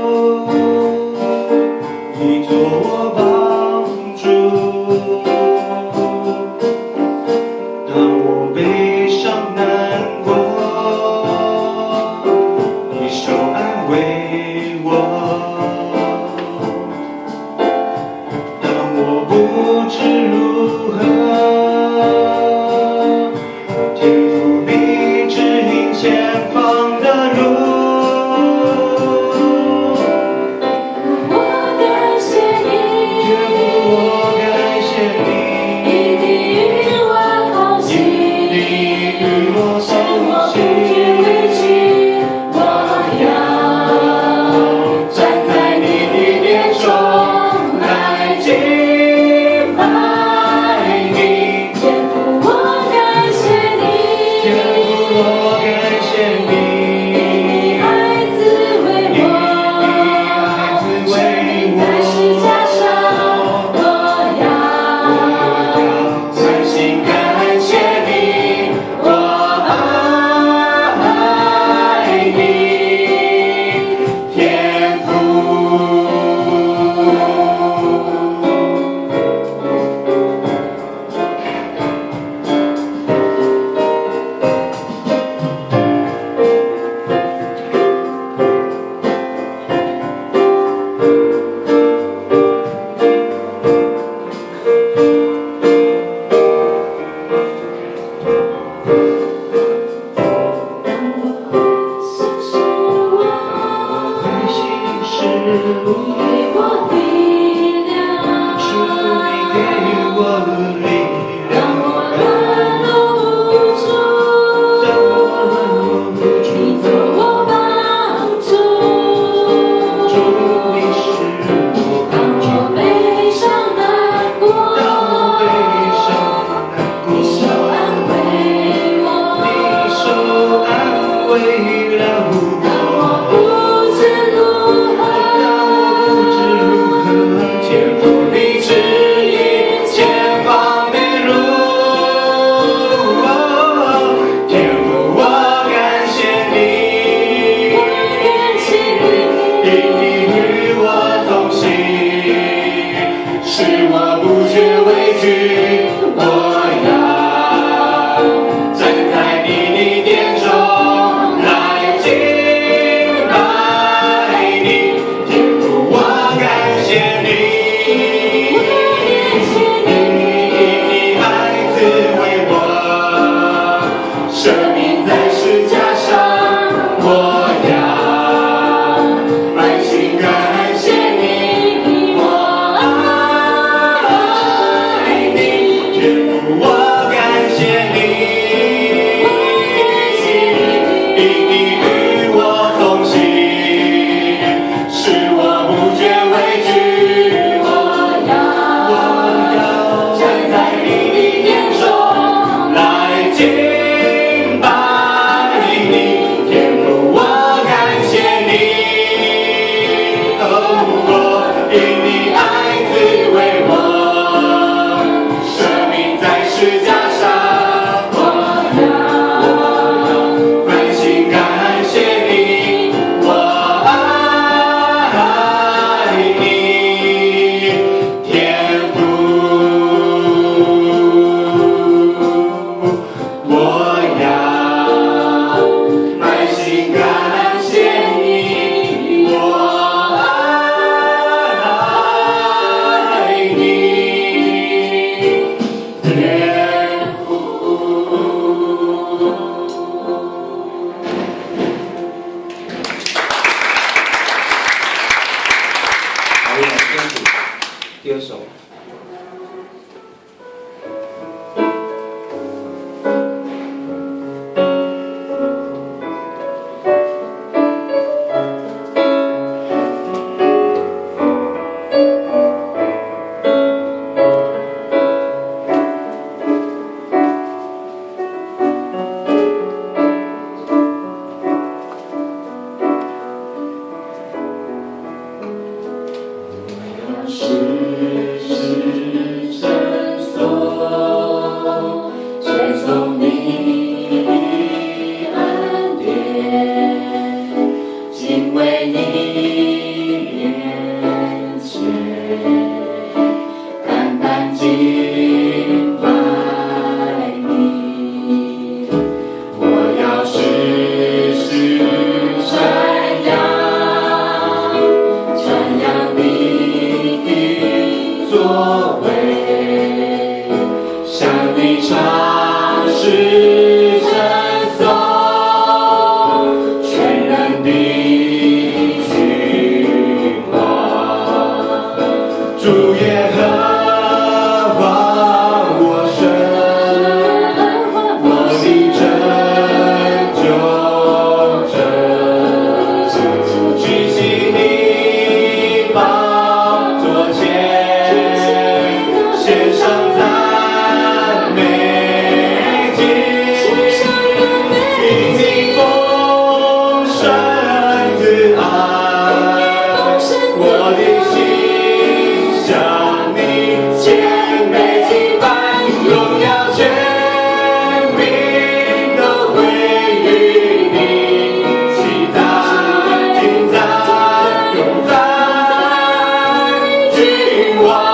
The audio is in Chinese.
Oh. can be. 안녕 히. ti. you are.